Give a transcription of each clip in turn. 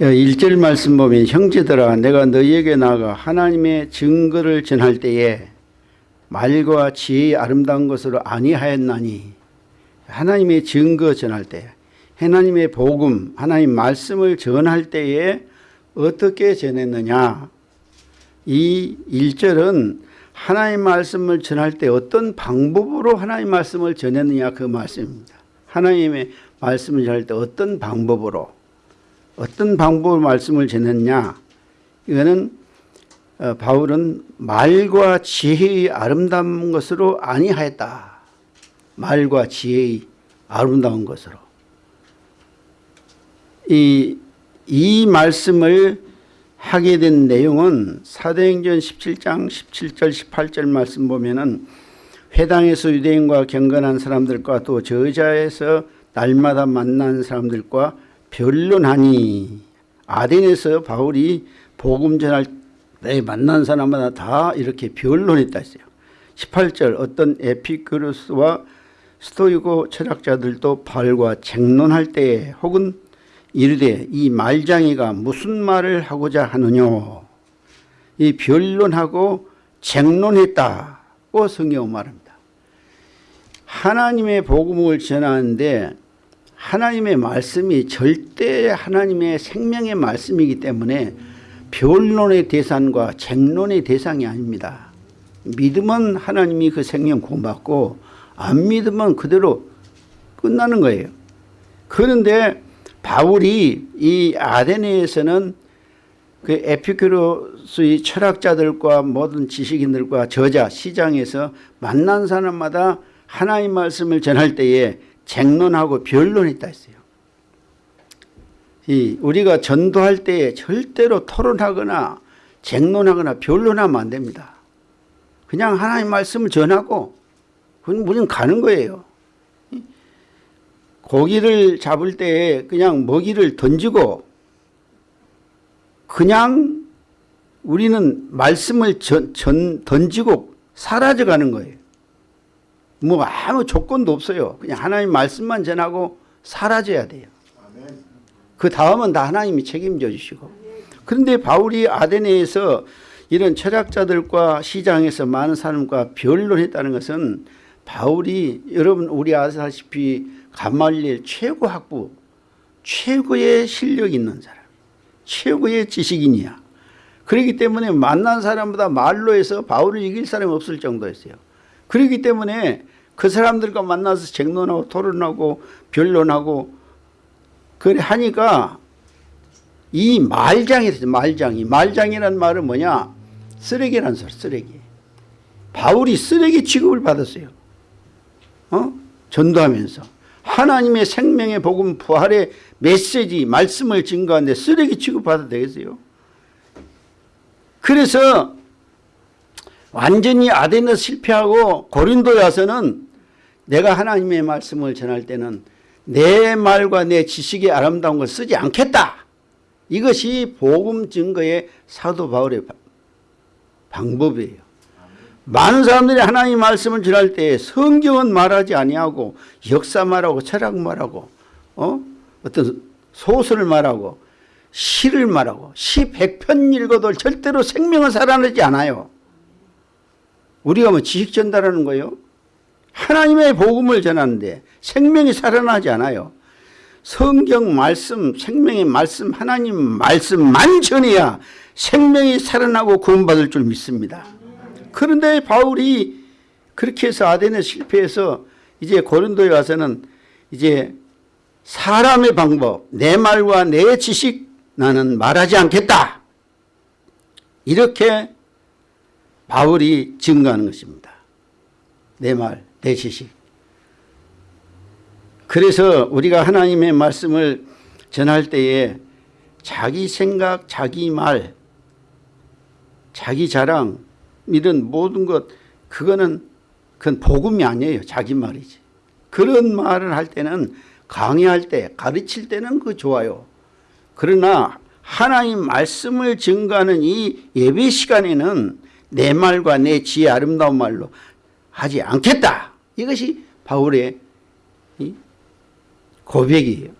1절 말씀 보면 형제들아 내가 너희에게 나가 하나님의 증거를 전할 때에 말과 지혜의 아름다운 것으로 아니하였나니 하나님의 증거 전할 때 하나님의 복음 하나님 말씀을 전할 때에 어떻게 전했느냐 이 1절은 하나님 말씀을 전할 때 어떤 방법으로 하나님 말씀을 전했느냐 그 말씀입니다. 하나님의 말씀을 전할 때 어떤 방법으로 어떤 방법으로 말씀을 전했냐 이거는 어, 바울은 말과 지혜의 아름다운 것으로 아니하였다. 말과 지혜의 아름다운 것으로 이, 이 말씀을 하게 된 내용은 사도행전 17장 17절 18절 말씀 보면은 회당에서 유대인과 경건한 사람들과 또 저자에서 날마다 만난 사람들과 변론하니 아덴에서 바울이 복음 전할 때 만난 사람마다 다 이렇게 변론했다 했어요. 18절 어떤 에피크루스와 스토이고 철학자들도 바울과 쟁론할 때에 혹은 이르되 이 말장이가 무슨 말을 하고자 하느냐 이 변론하고 쟁론했다고 성경 말합니다. 하나님의 복음을 전하는데 하나님의 말씀이 절대 하나님의 생명의 말씀이기 때문에 변론의 대상과 쟁론의 대상이 아닙니다. 믿으면 하나님이 그 생명 구원받고 안 믿으면 그대로 끝나는 거예요. 그런데 바울이 이 아데네에서는 그 에피큐로스의 철학자들과 모든 지식인들과 저자 시장에서 만난 사람마다 하나님 말씀을 전할 때에 쟁론하고 변론했다 했어요. 이 우리가 전도할 때에 절대로 토론하거나 쟁론하거나 변론하면 안 됩니다. 그냥 하나님 말씀을 전하고 그건 우리는 가는 거예요. 고기를 잡을 때 그냥 먹이를 던지고 그냥 우리는 말씀을 전, 전, 던지고 사라져 가는 거예요. 뭐 아무 조건도 없어요. 그냥 하나님 말씀만 전하고 사라져야 돼요. 그 다음은 다 하나님이 책임져 주시고. 그런데 바울이 아데네에서 이런 철학자들과 시장에서 많은 사람과 변론했다는 것은 바울이 여러분 우리 아시다시피 가말리엘 최고 학부 최고의 실력 있는 사람 최고의 지식인이야. 그렇기 때문에 만난 사람보다 말로 해서 바울을 이길 사람이 없을 정도였어요. 그렇기 때문에 그 사람들과 만나서 쟁론하고 토론하고 변론하고 그래 하니까 이 말장이 있어요. 말장이. 말장이라는 말은 뭐냐? 쓰레기라는 소리 쓰레기. 바울이 쓰레기 취급을 받았어요. 어? 전도하면서. 하나님의 생명의 복음 부활의 메시지 말씀을 증거하는데 쓰레기 취급받아도 되겠어요? 그래서 완전히 아데네 실패하고 고린도에 와서는 내가 하나님의 말씀을 전할 때는 내 말과 내 지식의 아름다운 걸 쓰지 않겠다. 이것이 복음 증거의 사도 바울의 방법이에요. 많은 사람들이 하나님 말씀을 전할 때 성경은 말하지 아니하고 역사 말하고 철학 말하고 어? 어떤 소설을 말하고 시를 말하고 시 100편 읽어도 절대로 생명을 살아내지 않아요. 우리가 뭐 지식 전달하는 거예요? 하나님의 복음을 전하는데 생명이 살아나지 않아요. 성경 말씀, 생명의 말씀, 하나님 말씀만 전해야 생명이 살아나고 구원받을 줄 믿습니다. 그런데 바울이 그렇게 해서 아덴에 실패해서 이제 고린도에 와서는 이제 사람의 방법, 내 말과 내 지식 나는 말하지 않겠다. 이렇게 바울이 증거하는 것입니다. 내 말, 내 지식. 그래서 우리가 하나님의 말씀을 전할 때에 자기 생각, 자기 말, 자기 자랑 이런 모든 것 그거는 그건 복음이 아니에요. 자기 말이지. 그런 말을 할 때는 강의할 때 가르칠 때는 그 좋아요. 그러나 하나님 말씀을 증거하는 이 예배 시간에는 내 말과 내 지혜 아름다운 말로 하지 않겠다. 이것이 바울의 고백이에요.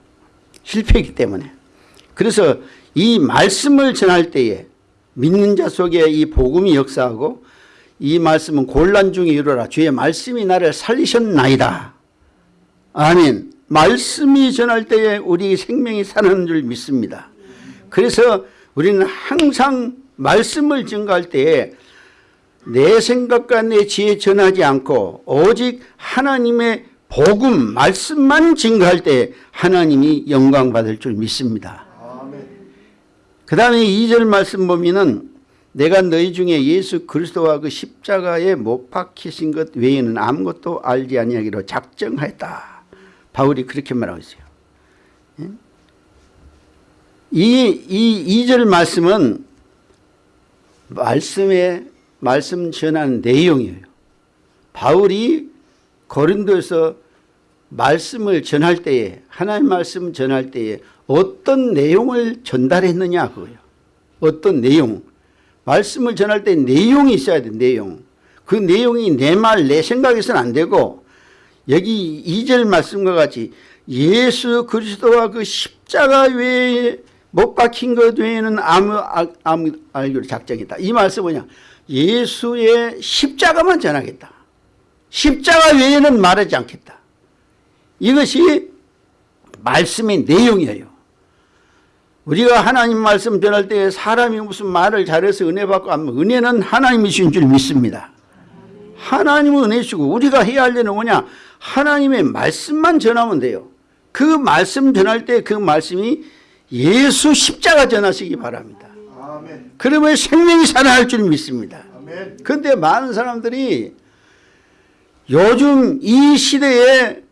실패이기 때문에. 그래서 이 말씀을 전할 때에 믿는 자 속에 이 복음이 역사하고 이 말씀은 곤란 중에 이르라 주의 말씀이 나를 살리셨나이다. 아멘. 말씀이 전할 때에 우리 생명이 사는 줄 믿습니다. 그래서 우리는 항상 말씀을 증거할 때에 내 생각과 내 지혜 전하지 않고 오직 하나님의 복음 말씀만 증거할 때 하나님이 영광 받을 줄 믿습니다. 그 다음에 2절 말씀 보면은 내가 너희 중에 예수 그리스도와 그 십자가에 못 박히신 것 외에는 아무것도 알지 아니하기로 작정하였다. 바울이 그렇게 말하고 있어요. 예? 이, 이 2절 말씀은 말씀에 말씀 전하는 내용이에요. 바울이 고린도에서 말씀을 전할 때에 하나님 말씀 전할 때에 어떤 내용을 전달했느냐 그거예요. 어떤 내용. 말씀을 전할 때 내용이 있어야 돼 내용. 그 내용이 내 말 내 생각에서는 안 되고 여기 2절 말씀과 같이 예수 그리스도와 그 십자가 외에 못 박힌 것 외에는 아무, 알기로 작정했다. 이 말씀 뭐냐 예수의 십자가만 전하겠다. 십자가 외에는 말하지 않겠다. 이것이 말씀의 내용이에요. 우리가 하나님 말씀 전할 때 사람이 무슨 말을 잘해서 은혜 받고 하면 은혜는 하나님이 주신 줄 믿습니다. 하나님은 은혜 주고 우리가 해야 할 일은 뭐냐 하나님의 말씀만 전하면 돼요. 그 말씀 전할 때 그 말씀이 예수 십자가 전하시기 바랍니다. 그러면 생명이 살아날 줄 믿습니다. 그런데 많은 사람들이 요즘 이 시대에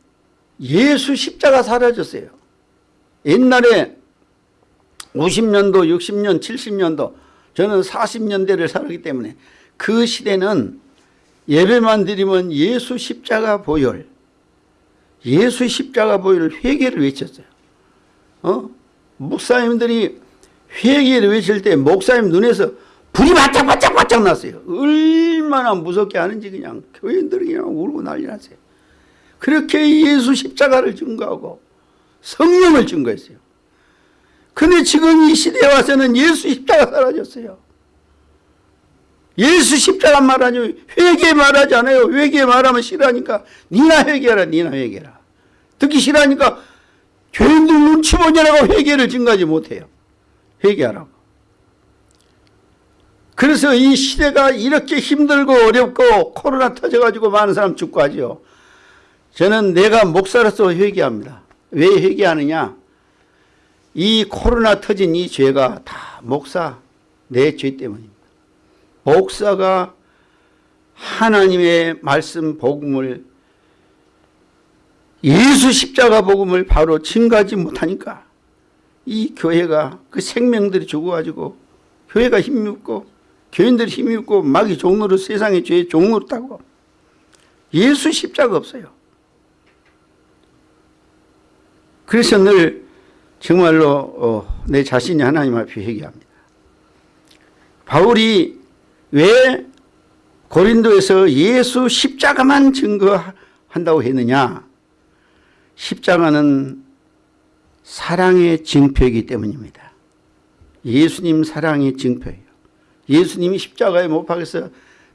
예수 십자가 사라졌어요. 옛날에 50년도, 60년, 70년도 저는 40년대를 살았기 때문에 그 시대는 예배만 드리면 예수 십자가 보혈 예수 십자가 보혈 회개를 외쳤어요. 어? 목사님들이 회개를 외칠 때 목사님 눈에서 불이 바짝 바짝 바짝 났어요. 얼마나 무섭게 하는지 그냥 교인들이 그냥 울고 난리 났어요. 그렇게 예수 십자가를 증거하고 성령을 증거했어요. 근데 지금 이 시대에 와서는 예수 십자가 사라졌어요. 예수 십자가 말하죠. 회개 말하지 않아요. 회개 말하면 싫어하니까 니나 회개하라 니나 회개라. 듣기 싫어하니까 교인들 눈치 보냐고 회개를 증가하지 못해요. 회개하라고. 그래서 이 시대가 이렇게 힘들고 어렵고 코로나 터져가지고 많은 사람 죽고 하죠. 저는 내가 목사로서 회개합니다. 왜 회개하느냐? 이 코로나 터진 이 죄가 다 목사 내 죄 때문입니다. 목사가 하나님의 말씀 복음을 예수 십자가 복음을 바로 증가하지 못하니까 이 교회가 그 생명들이 죽어가지고 교회가 힘이 없고 교인들이 힘이 없고 마귀 종로로 세상의 죄의 종로로 타고 예수 십자가 없어요. 그래서 늘 정말로 어, 내 자신이 하나님 앞에 회개합니다. 바울이 왜 고린도에서 예수 십자가만 증거한다고 했느냐 십자가는 사랑의 증표이기 때문입니다. 예수님 사랑의 증표예요. 예수님이 십자가에 못 박혀서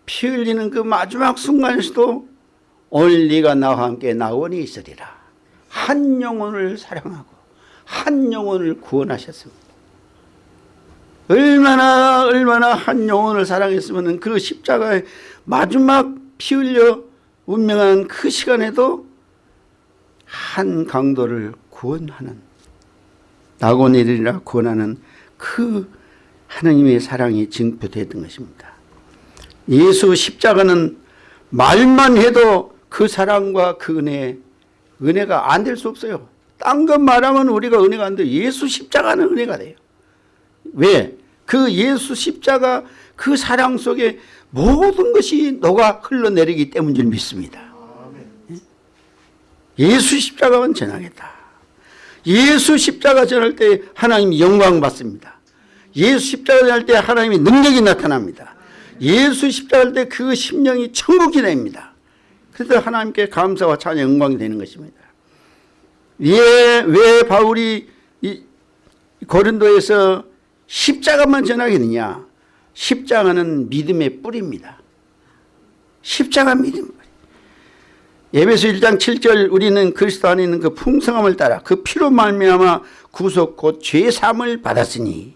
피 흘리는 그 마지막 순간에서도 네가 나와 함께 나원이 있으리라. 한 영혼을 사랑하고 한 영혼을 구원하셨습니다. 얼마나 얼마나 한 영혼을 사랑했으면 그 십자가의 마지막 피 흘려 운명한 그 시간에도 한 강도를 구원하는 낙원이라 구원하는 그 하나님의 사랑이 증표되던 것입니다. 예수 십자가는 말만 해도 그 사랑과 그 은혜 은혜가 안 될 수 없어요. 딴 것 말하면 우리가 은혜가 안 돼요. 예수 십자가는 은혜가 돼요. 왜? 그 예수 십자가 그 사랑 속에 모든 것이 녹아 흘러내리기 때문인 줄 믿습니다. 예수 십자가만 전하겠다. 예수 십자가 전할 때 하나님 영광 받습니다. 예수 십자가 전할 때 하나님의 능력이 나타납니다. 예수 십자가 할때 그 심령이 천국이 됩니다. 그래서 하나님께 감사와 찬양 영광이 되는 것입니다. 왜, 왜 바울이 고린도에서 십자가만 전하겠느냐 십자가는 믿음의 뿌리입니다 십자가 믿음 예배서 1장 7절 우리는 그리스도 안에 있는 그 풍성함을 따라 그 피로 말미암아 구속 곧 죄사함을 받았으니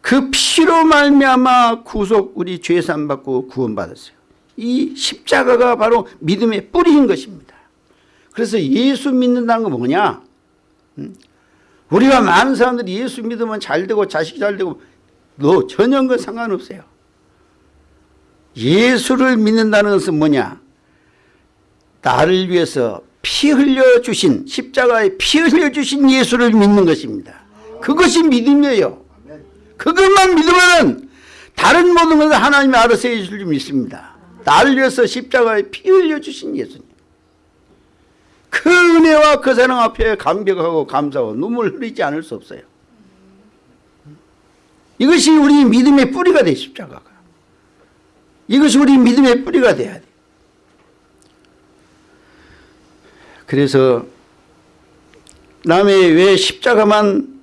그 피로 말미암아 구속 우리 죄사함 받고 구원 받았어요. 이 십자가가 바로 믿음의 뿌리인 것입니다. 그래서 예수 믿는다는 건 뭐냐? 음? 우리가 많은 사람들이 예수 믿으면 잘 되고 자식 잘 되고 너 전혀 그 상관없어요. 예수를 믿는다는 것은 뭐냐? 나를 위해서 피 흘려 주신 십자가에 피 흘려 주신 예수를 믿는 것입니다. 그것이 믿음이에요. 그것만 믿으면 다른 모든 것을 하나님이 알아서 줄 믿습니다. 나를 위해서 십자가에 피 흘려 주신 예수님. 그 은혜와 그 사랑 앞에 감격하고 감사하고 눈물 흘리지 않을 수 없어요. 이것이 우리 믿음의 뿌리가 돼 십자가가. 이것이 우리 믿음의 뿌리가 돼야 돼. 그래서 남의 왜 십자가만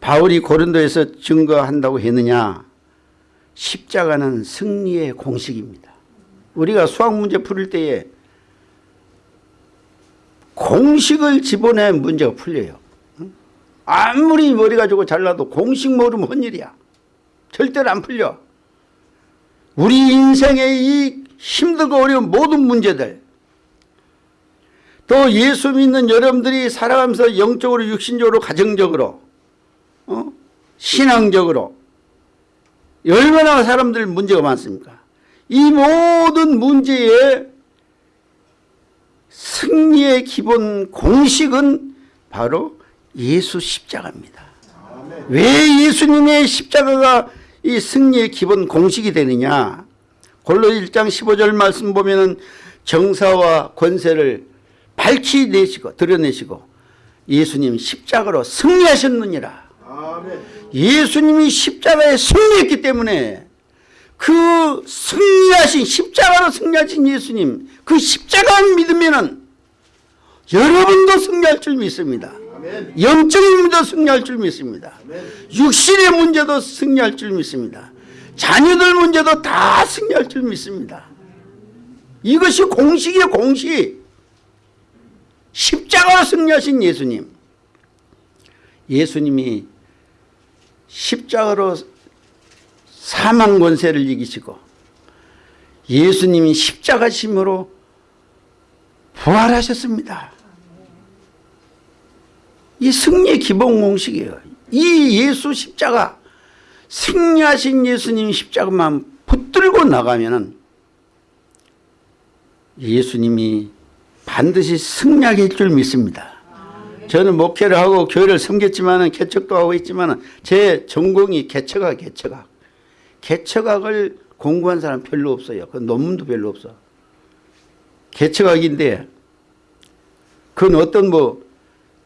바울이 고린도에서 증거한다고 했느냐? 십자가는 승리의 공식입니다. 우리가 수학 문제 풀을 때에 공식을 집어내 문제가 풀려요. 아무리 머리 가지고 잘나도 공식 모르면 헛일이야. 절대로 안 풀려. 우리 인생의 이 힘들고 어려운 모든 문제들 또 예수 믿는 여러분들이 살아가면서 영적으로 육신적으로 가정적으로 어? 신앙적으로 얼마나 사람들 문제가 많습니까? 이 모든 문제의 승리의 기본 공식은 바로 예수 십자가입니다. 왜 예수님의 십자가가 이 승리의 기본 공식이 되느냐? 골로 1장 15절 말씀 보면은 정사와 권세를 밝히 내시고 드러내시고 예수님 십자가로 승리하셨느니라. 예수님이 십자가에 승리했기 때문에 그 승리하신 십자가로 승리하신 예수님 그 십자가를 믿으면은 여러분도 승리할 줄 믿습니다 영적인 문제도 승리할 줄 믿습니다. 육신의 문제도 승리할 줄 믿습니다. 자녀들 문제도 다 승리할 줄 믿습니다. 이것이 공식이에요 공식. 십자가로 승리하신 예수님. 예수님이 십자가로 사망 권세를 이기시고 예수님이 십자가심으로 부활하셨습니다. 이 승리의 기본 공식이에요. 이 예수 십자가 승리하신 예수님 십자가만 붙들고 나가면은 예수님이 반드시 승리하게 줄 믿습니다. 저는 목회를 하고 교회를 섬겼지만은 개척도 하고 있지만은 제 전공이 개척학 개척학. 개척학을 공부한 사람 별로 없어요. 그 논문도 별로 없어. 개척학인데 그건 어떤 뭐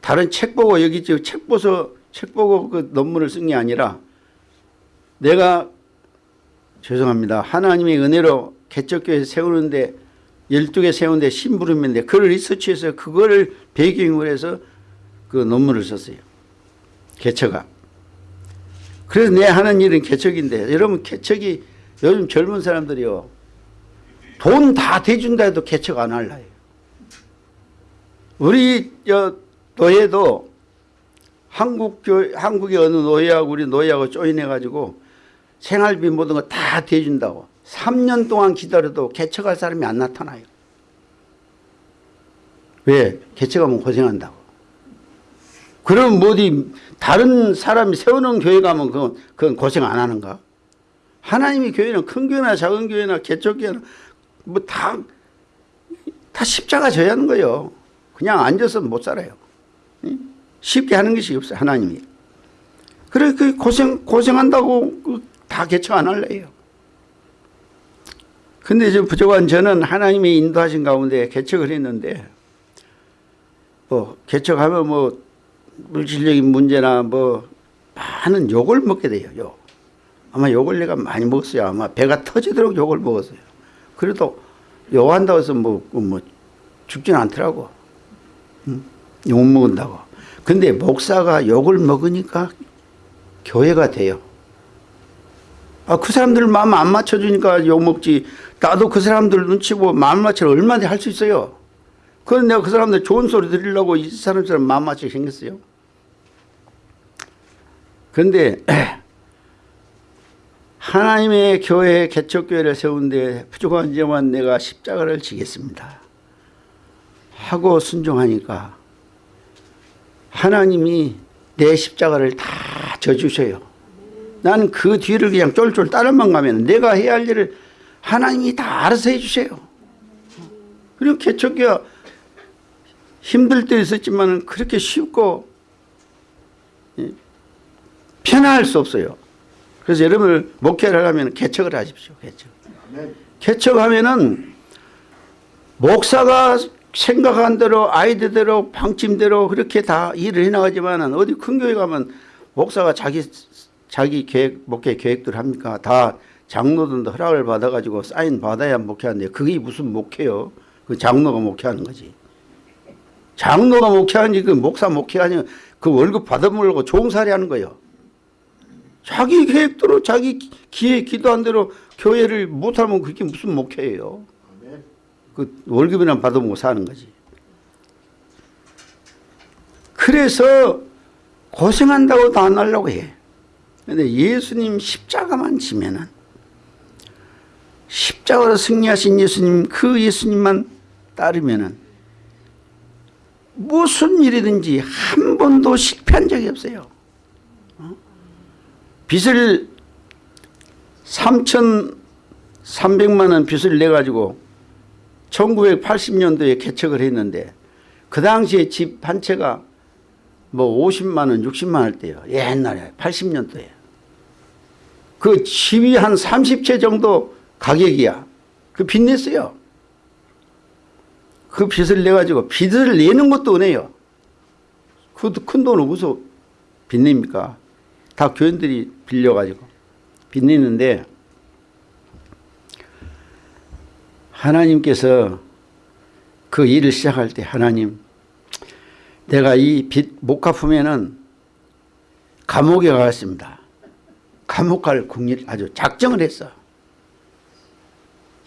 다른 책 보고 여기 책 보서 책 보고 그 논문을 쓴 게 아니라 내가 죄송합니다. 하나님의 은혜로 개척교회 세우는데 12개 세우는데 심부름인데 그걸 리서치해서 그거를 배경으로 해서 그 논문을 썼어요. 개척학. 그래서 내 하는 일은 개척인데 여러분 개척이 요즘 젊은 사람들이요. 돈 다 대준다 해도 개척 안 할라요. 우리 저 노예도 한국 교 한국의 어느 노예하고 우리 노예하고 조인해 가지고 생활비 모든 거 다 대준다고 3년 동안 기다려도 개척할 사람이 안 나타나요. 왜? 개척하면 고생한다고. 그럼 뭐 어디 다른 사람이 세우는 교회 가면 그건, 그건 고생 안 하는가? 하나님이 교회는 큰 교회나 작은 교회나 개척교회나 뭐 다 다 십자가 져야 하는 거예요. 그냥 앉아서 못 살아요. 쉽게 하는 것이 없어요. 하나님이. 그래 그 고생 고생한다고 그다 개척 안 할래요. 근데 저 부족한 저는 하나님이 인도하신 가운데 개척을 했는데 뭐 개척하면 뭐 물질적인 문제나 뭐 많은 욕을 먹게 돼요. 욕. 아마 욕을 내가 많이 먹었어요. 아마 배가 터지도록 욕을 먹었어요. 그래도 욕한다고 해서 뭐, 뭐 죽지는 않더라고. 응? 욕 먹는다고. 근데 목사가 욕을 먹으니까 교회가 돼요. 아, 그 사람들 마음 안 맞춰주니까 욕 먹지. 나도 그 사람들 눈치 보고 마음 맞춰 얼마든지 할 수 있어요. 그건 내가 그 사람들 좋은 소리 들으려고 이 사람처럼 마음 맞춰 생겼어요. 그런데 하나님의 교회 개척교회를 세운데 부족한 점은 내가 십자가를 지겠습니다. 하고 순종하니까 하나님이 내 십자가를 다 져주셔요. 나는 그 뒤를 그냥 쫄쫄 따라만 가면 내가 해야 할 일을 하나님이 다 알아서 해주세요. 그리고 개척교회 힘들 때 있었지만 그렇게 쉽고 예, 편할 수 없어요. 그래서 여러분을 목회를 하려면 개척을 하십시오. 개척. 개척하면은 목사가 생각한 대로 아이디어대로 방침대로 그렇게 다 일을 해나가지만 어디 큰 교회 가면 목사가 자기 자기 계획 목회 계획들 합니까? 다 장로들도 허락을 받아가지고 사인 받아야 목회하는데 그게 무슨 목회요? 그 장로가 목회하는 거지. 장로가 목회하니 그 목사 목회하니 그 월급 받아먹으려고 종살이 하는 거예요. 자기 계획대로 자기 기회 기도한 대로 교회를 못하면 그게 무슨 목회예요. 그 월급이나 받아먹고 사는 거지. 그래서 고생한다고도 안 하려고 해. 근데 예수님 십자가만 지면은 십자가로 승리하신 예수님 그 예수님만 따르면은 무슨 일이든지 한 번도 실패한 적이 없어요. 어? 빚을 3,300만 원 빚을 내가지고 1980년도에 개척을 했는데 그 당시에 집 한 채가 뭐 50만 원, 60만 원할 때요. 옛날에 80년도에. 그 집이 한 30채 정도 가격이야. 그 빚 냈어요. 그 빚을 내가지고 빚을 내는 것도 은혜요. 그것도 큰 돈을 어디서 빚냅니까? 다 교인들이 빌려가지고 빚내는데 하나님께서 그 일을 시작할 때 하나님 내가 이 빚 못 갚으면은 감옥에 가겠습니다. 감옥 갈 국리 아주 작정을 했어.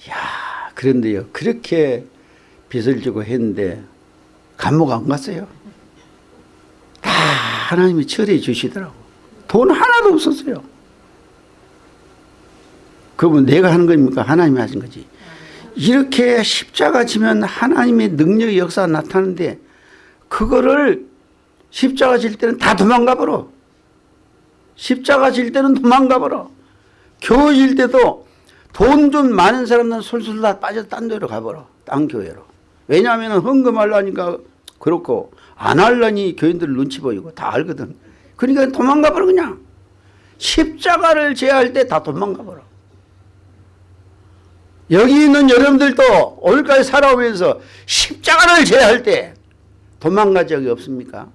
야 그런데요 그렇게 빚을 지고 했는데 감옥 안 갔어요. 다 하나님이 처리해 주시더라고. 돈 하나도 없었어요. 그분 내가 하는 겁니까? 하나님이 하신 거지. 이렇게 십자가 지면 하나님의 능력의 역사가 나타나는데 그거를 십자가 질 때는 다 도망가 버려. 십자가 질 때는 도망가 버려. 교회 일 때도 돈 좀 많은 사람들은 술술 다 빠져 딴 데로 가버려. 딴 교회로. 왜냐하면 헌금하려니까 그렇고 안 하려니 교인들 눈치 보이고 다 알거든. 그러니까 도망가 버려 그냥. 십자가를 제할 때 다 도망가 버려. 여기 있는 여러분들도 오늘까지 살아오면서 십자가를 제할 때 도망간 적이 없습니까?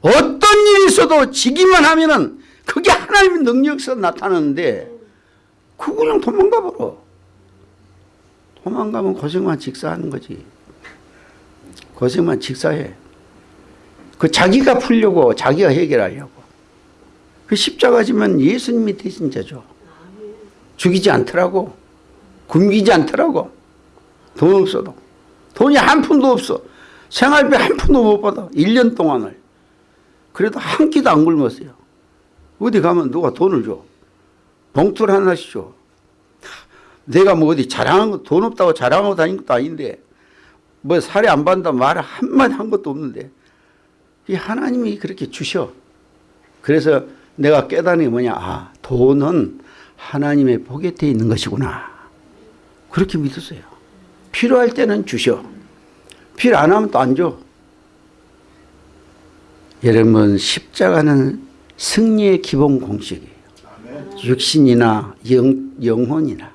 어떤 일이 있어도 지기만 하면은 그게 하나님의 능력에서 나타나는데 그거랑 도망가 버려. 도망가면 고생만 직사하는 거지. 고생만 직사해. 그 자기가 풀려고 자기가 해결하려고. 그 십자가 지면 예수님이 대신 져줘. 죽이지 않더라고. 굶기지 않더라고. 돈 없어도. 돈이 한 푼도 없어. 생활비 한 푼도 못 받아. 1년 동안을. 그래도 한 끼도 안 굶었어요. 어디 가면 누가 돈을 줘. 봉투를 하나씩 줘. 내가 뭐 어디 자랑한 거, 돈 없다고 자랑하고 다닌 것도 아닌데, 뭐 살이 안 받는다 말 한마디 한 것도 없는데, 이 하나님이 그렇게 주셔. 그래서 내가 깨달은 게 뭐냐. 아, 돈은 하나님의 포켓에 있는 것이구나. 그렇게 믿었어요. 필요할 때는 주셔. 필요 안 하면 또 안 줘. 여러분 십자가는 승리의 기본 공식이에요. 육신이나 영, 영혼이나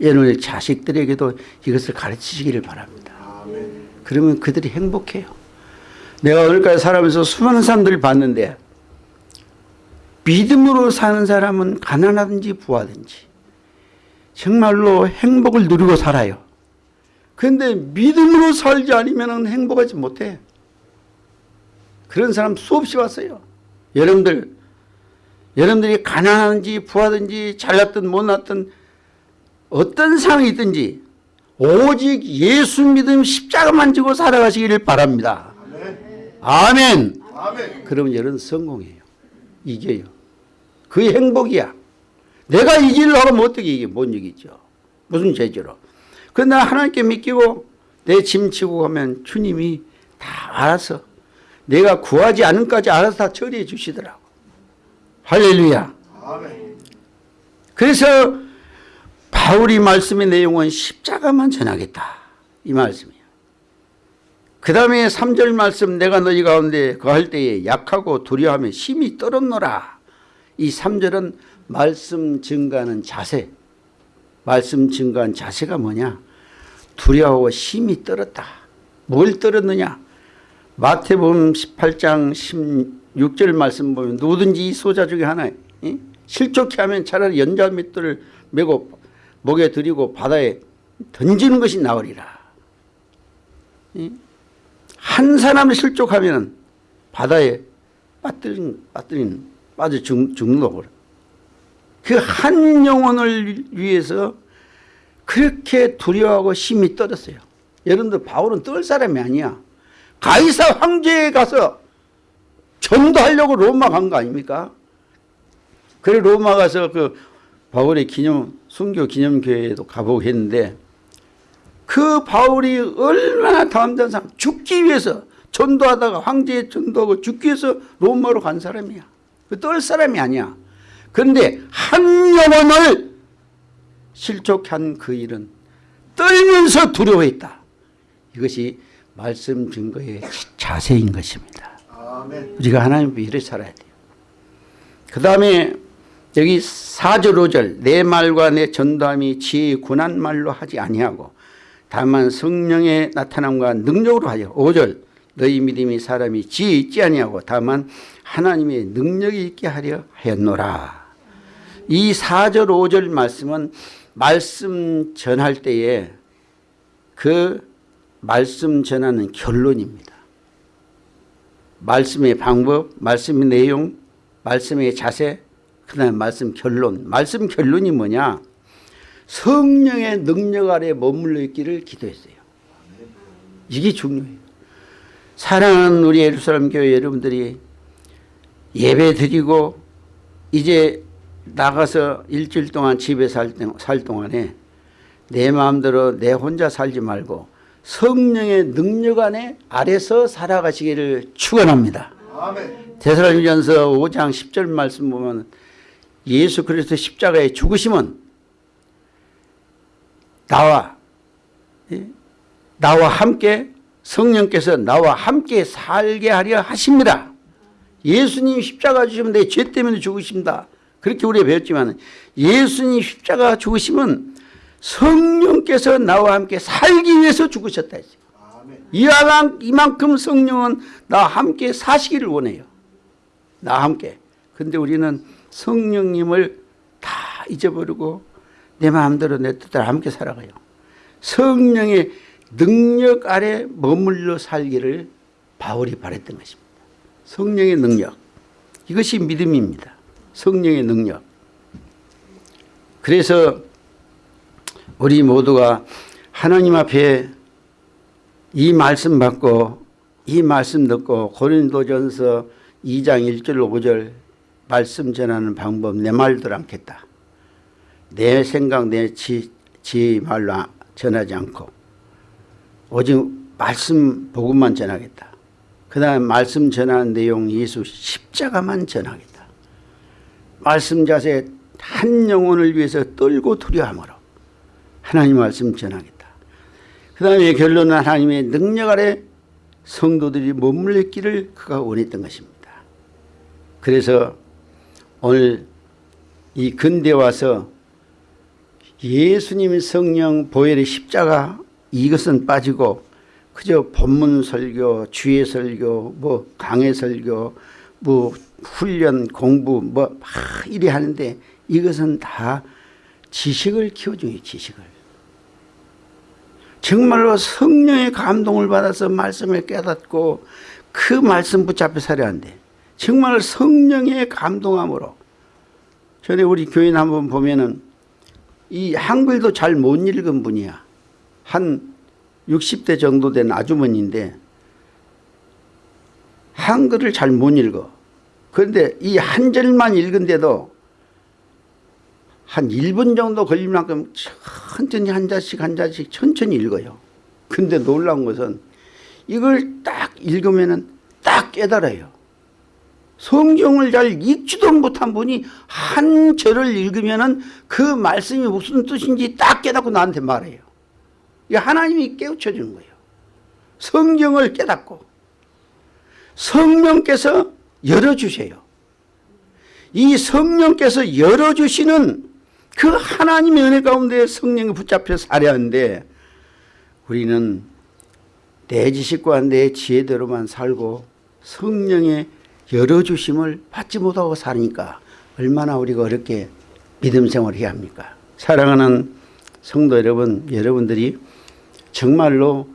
여러분 자식들에게도 이것을 가르치시기를 바랍니다. 그러면 그들이 행복해요. 내가 오늘까지 살아면서 수많은 사람들을 봤는데 믿음으로 사는 사람은 가난하든지 부하든지 정말로 행복을 누리고 살아요. 그런데 믿음으로 살지 않으면 행복하지 못해. 그런 사람 수없이 왔어요. 여러분들 여러분들이 가난한지 부하든지 잘났든 못났든 어떤 상황이 있든지 오직 예수 믿음 십자가만 지고 살아가시기를 바랍니다. 아멘. 아멘. 그러면 여러분 성공해요. 이겨요. 그게 행복이야. 내가 이기려고 하면 어떻게 이게 못 이기죠. 무슨 죄지로. 그런데 하나님께 믿기고 내 짐 치고 가면 주님이 다 알아서 내가 구하지 않은까지 알아서 다 처리해 주시더라고. 할렐루야. 그래서 바울이 말씀의 내용은 십자가만 전하겠다. 이 말씀이에요. 그 다음에 3절 말씀 내가 너희 가운데 거할 때에 약하고 두려워하며 심히 떨었노라. 이 3절은 말씀 증가하는 자세. 말씀 증가한 자세가 뭐냐? 두려워하고 심히 떨었다. 뭘 떨었느냐? 마태복음 18장 16절 말씀 보면 누구든지 이 소자 중에 하나 예? 실족해 하면 차라리 연자맷돌을 메고 목에 들이고 바다에 던지는 것이 나으리라. 예? 한 사람을 실족하면 바다에 빠뜨린, 빠뜨린, 빠져 죽, 죽는 거고. 그 한 영혼을 위해서 그렇게 두려워하고 심히 떨었어요. 여러분들 바울은 떨 사람이 아니야. 가이사 황제에 가서 전도하려고 로마 간 거 아닙니까? 그래 로마 가서 그 바울의 기념 순교 기념교회에도 가보고 했는데 그 바울이 얼마나 다음단 사람 죽기 위해서 전도하다가 황제에 전도하고 죽기 위해서 로마로 간 사람이야. 그떨 사람이 아니야. 그런데 한 영혼을 실족한 그 일은 떨면서 두려워했다. 이것이 말씀 증거의 자세인 것입니다. 아멘. 우리가 하나님 위를 살아야 돼요. 그 다음에 여기 4절 5절 내 말과 내 전담이 지혜의 군한 말로 하지 아니하고 다만 성령의 나타남과 능력으로 하여 5절 너희 믿음이 사람이 지혜 있지 아니하고 다만 하나님의 능력이 있게 하려 하였노라. 이 4절 5절 말씀은 말씀 전할 때에 그 말씀 전하는 결론입니다. 말씀의 방법, 말씀의 내용, 말씀의 자세, 그 다음에 말씀 결론. 말씀 결론이 뭐냐? 성령의 능력 아래 머물러 있기를 기도했어요. 이게 중요해요. 사랑하는 우리 예루살렘 교회 여러분들이 예배 드리고 이제 나가서 일주일 동안 집에 살, 살 동안에 내 마음대로 내 혼자 살지 말고 성령의 능력 안에 아래서 살아가시기를 축원합니다. 데살로니전서 5장 10절 말씀 보면 예수 그리스도 십자가의 죽으심은 나와 예? 나와 함께 성령께서 나와 함께 살게 하려 하십니다. 예수님 십자가 주시면 내 죄 때문에 죽으십니다. 그렇게 우리가 배웠지만 예수님 십자가 죽으심은 성령께서 나와 함께 살기 위해서 죽으셨다 했어요. 아멘. 이만큼 성령은 나와 함께 사시기를 원해요. 나와 함께. 근데 우리는 성령님을 다 잊어버리고 내 마음대로 내 뜻대로 함께 살아가요. 성령의 능력 아래 머물러 살기를 바울이 바랬던 것입니다. 성령의 능력. 이것이 믿음입니다. 성령의 능력. 그래서 우리 모두가 하나님 앞에 이 말씀 받고 이 말씀 듣고 고린도전서 2장 1절 5절 말씀 전하는 방법 내 말들 않겠다. 내 생각 내 지, 지 말로 전하지 않고 오직 말씀 복음만 전하겠다. 그 다음에 말씀 전하는 내용 예수 십자가만 전하겠다. 말씀 자세 한 영혼을 위해서 떨고 두려함으로 하나님 말씀 전하겠다. 그 다음에 결론은 하나님의 능력 아래 성도들이 머물러 있기를 그가 원했던 것입니다. 그래서 오늘 이 근대 와서 예수님의 성령 보혈의 십자가 이것은 빠지고 그저 본문 설교, 주의 설교, 뭐 강해 설교, 뭐 훈련, 공부 뭐 막 이리 하는데 이것은 다 지식을 키워줘요, 지식을. 정말로 성령의 감동을 받아서 말씀을 깨닫고 그 말씀 붙잡혀 살아야 한대. 정말 성령의 감동함으로. 전에 우리 교인 한번 보면은 이 한글도 잘 못 읽은 분이야. 한 60대 정도 된 아주머니인데 한글을 잘 못 읽어. 그런데 이 한 절만 읽은데도 한 1분 정도 걸릴 만큼 천천히 한 자씩 한 자씩 천천히 읽어요. 근데 놀라운 것은 이걸 딱 읽으면은 딱 깨달아요. 성경을 잘 읽지도 못한 분이 한 절을 읽으면은 그 말씀이 무슨 뜻인지 딱 깨닫고 나한테 말해요. 이 하나님이 깨우쳐 주는 거예요. 성경을 깨닫고 성령께서 열어주세요. 이 성령께서 열어주시는 그 하나님의 은혜 가운데 성령이 붙잡혀 살아야 하는데 우리는 내 지식과 내 지혜대로만 살고 성령의 열어주심을 받지 못하고 사니까 얼마나 우리가 어렵게 믿음 생활을 해야 합니까? 사랑하는 성도 여러분, 여러분들이 정말로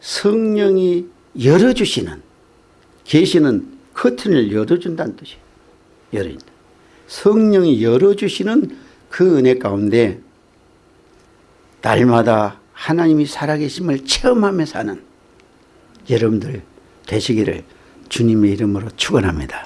성령이 열어주시는 계시는 커튼을 열어준다는 뜻이에요. 열어준다. 성령이 열어주시는 그 은혜 가운데 날마다 하나님이 살아계심을 체험하며 사는 여러분들 되시기를 주님의 이름으로 축원합니다.